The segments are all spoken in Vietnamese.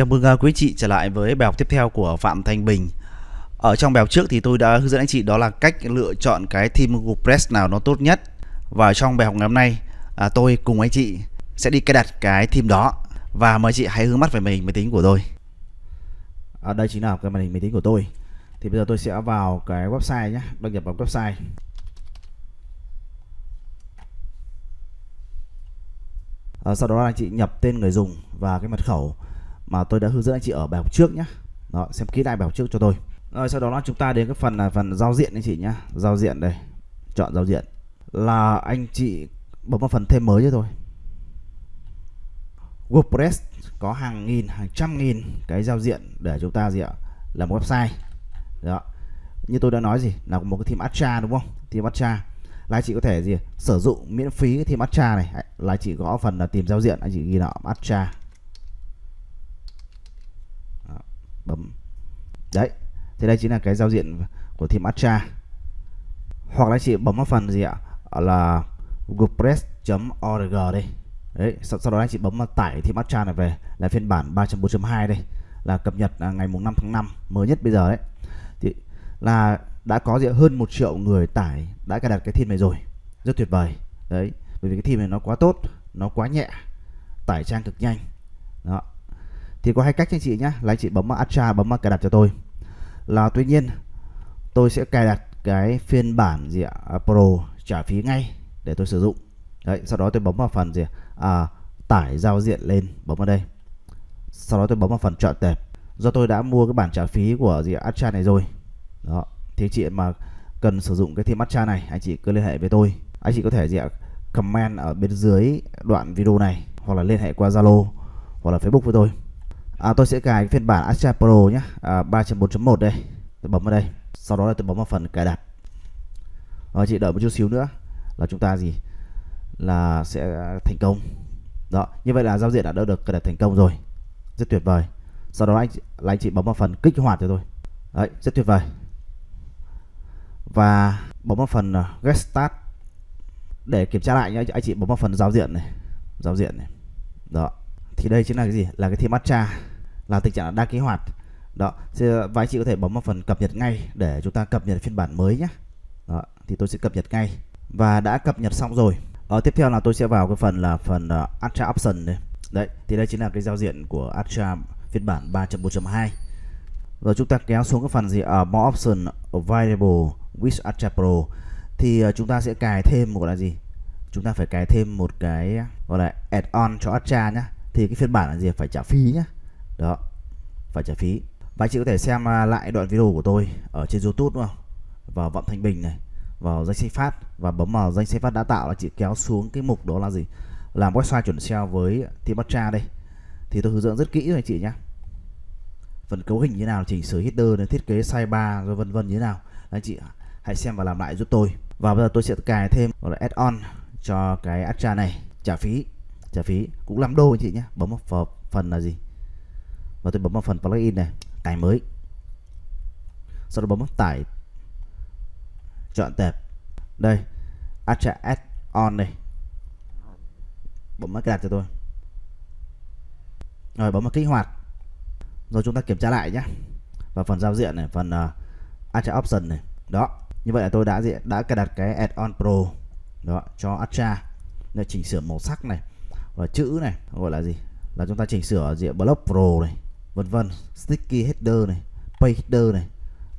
Chào mừng à, quý chị trở lại với bài học tiếp theo của Phạm Thanh Bình. Ở trong bài học trước thì tôi đã hướng dẫn anh chị đó là cách lựa chọn cái theme WordPress nào nó tốt nhất. Và trong bài học ngày hôm nay à, tôi cùng anh chị sẽ đi cài đặt cái theme đó và mời chị hãy hướng mắt về màn hình máy tính của tôi. À, đây chính là cái màn hình máy tính của tôi. Thì bây giờ tôi sẽ vào cái website nhé, đăng nhập vào website. À, sau đó anh chị nhập tên người dùng và cái mật khẩu mà tôi đã hướng dẫn anh chị ở bài học trước nhé đó, xem kỹ lại bài học trước cho tôi. Rồi, sau đó là chúng ta đến cái phần là phần giao diện anh chị nhé giao diện đây, chọn giao diện. Là anh chị bấm vào phần thêm mới cho tôi. WordPress có hàng nghìn, hàng trăm nghìn cái giao diện để chúng ta gì ạ? Làm website. Đó. Như tôi đã nói gì? Là một cái theme Astra đúng không? Theme Astra là anh chị có thể gì? Sử dụng miễn phí cái theme Astra này. Là anh chị gõ phần là tìm giao diện. Anh chị ghi là Astra bấm. Đấy thì đây chính là cái giao diện của theme Astra hoặc là chị bấm vào phần gì ạ? Là wordpress.org đây đấy sau, sau đó anh chị bấm vào tải theme Astra này về là phiên bản 3.4.2 đây là cập nhật à, ngày mùng 5 tháng 5 mới nhất bây giờ đấy. Thì là đã có gì hơn một triệu người tải đã cài đặt cái theme này rồi. Rất tuyệt vời. Đấy bởi vì cái theme này nó quá tốt nó quá nhẹ tải trang cực nhanh. Đó thì có hai cách anh chị nhé là anh chị bấm vào bấm vào cài đặt cho tôi. Là tuy nhiên tôi sẽ cài đặt cái phiên bản gì ạ? À, Pro trả phí ngay để tôi sử dụng. Đấy sau đó tôi bấm vào phần gì à, tải giao diện lên bấm vào đây. Sau đó tôi bấm vào phần chọn tệp. Do tôi đã mua cái bản trả phí của gì Atra này rồi. Đó thì chị mà cần sử dụng cái theme Atra này anh chị cứ liên hệ với tôi. Anh chị có thể gì ạ? Comment ở bên dưới đoạn video này hoặc là liên hệ qua Zalo hoặc là Facebook với tôi à, tôi sẽ cài phiên bản Astra Pro nhé. À, 3.4.1 đây. Tôi bấm vào đây. Sau đó là tôi bấm vào phần cài đặt. Rồi chị đợi một chút xíu nữa là chúng ta gì? Là sẽ à, thành công. Đó như vậy là giao diện đã đỡ được cài đặt thành công rồi. Rất tuyệt vời. Sau đó anh là anh chị bấm vào phần kích hoạt cho tôi. Đấy rất tuyệt vời. Và bấm vào phần à, get start. Để kiểm tra lại nhé anh chị bấm vào phần giao diện này. Giao diện này. Đó. Thì đây chính là cái gì? Là cái theme matcha là tình trạng đa kích hoạt. Đó ờ, và anh chị có thể bấm vào phần cập nhật ngay để chúng ta cập nhật phiên bản mới nhé. Đó thì tôi sẽ cập nhật ngay. Và đã cập nhật xong rồi. Ở tiếp theo là tôi sẽ vào cái phần là phần ờ, uh, Astra Option đây. Đấy thì đây chính là cái giao diện của Astra phiên bản 3.4.2 rồi chúng ta kéo xuống cái phần gì? Ở uh, More Option Available with Astra Pro. Thì uh, chúng ta sẽ cài thêm một là gì? Chúng ta phải cài thêm một cái gọi là add-on cho Astra nhé thì cái phiên bản là gì? Phải trả phí nhé đó, phải trả phí. Và chị có thể xem à, lại đoạn video của tôi ở trên YouTube đúng không? Vào Vọng Thanh Bình này, vào danh sách phát. Và bấm vào danh sách phát đã tạo là chị kéo xuống cái mục đó là gì? Làm website chuẩn SEO với Timacha đây. Thì tôi hướng dẫn rất kỹ rồi anh chị nhé phần cấu hình như nào, chỉnh sửa header này, thiết kế sidebar rồi vân vân như thế nào anh chị hãy xem và làm lại giúp tôi. Và bây giờ tôi sẽ cài thêm, gọi là add-on cho cái Astra này. Trả phí trả phí. Cũng làm đô anh chị nhé bấm vào phần là gì? Và tôi bấm vào phần plugin này tải mới. Sau đó bấm vào tải. Chọn tệp. Đây Acha add on này. Bấm vào cài đặt cho tôi. Rồi bấm vào kích hoạt. Rồi chúng ta kiểm tra lại nhé và phần giao diện này phần ờ, uh, Acha option này. Đó như vậy là tôi đã diện đã cài đặt cái add-on pro. Đó cho Acha để chỉnh sửa màu sắc này. Và chữ này gọi là gì? Là chúng ta chỉnh sửa diện block pro này vân vân. Sticky header này page header này.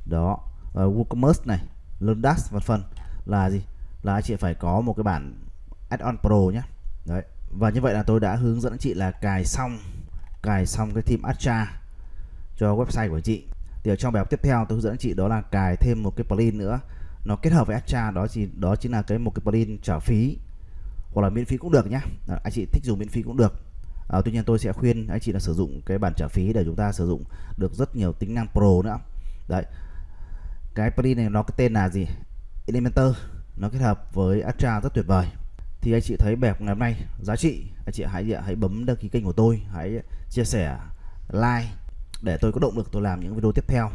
Đó uh, WooCommerce này Lundax vân vân. Là gì? Là anh chị phải có một cái bản add-on pro nhé đấy và như vậy là tôi đã hướng dẫn chị là cài xong cài xong cái theme Astra cho website của chị. Thì ở trong bài học tiếp theo tôi hướng dẫn chị đó là cài thêm một cái plugin nữa. Nó kết hợp với Astra đó thì đó chính là cái một cái plugin trả phí hoặc là miễn phí cũng được nhá. Anh chị thích dùng miễn phí cũng được à, tuy nhiên tôi sẽ khuyên anh chị là sử dụng cái bản trả phí để chúng ta sử dụng được rất nhiều tính năng pro nữa. Đấy. Cái plugin này nó cái tên là gì? Elementor. Nó kết hợp với Astra rất tuyệt vời. Thì anh chị thấy bài ngày hôm nay giá trị anh chị hãy hãy bấm đăng ký kênh của tôi hãy chia sẻ like để tôi có động lực tôi làm những video tiếp theo.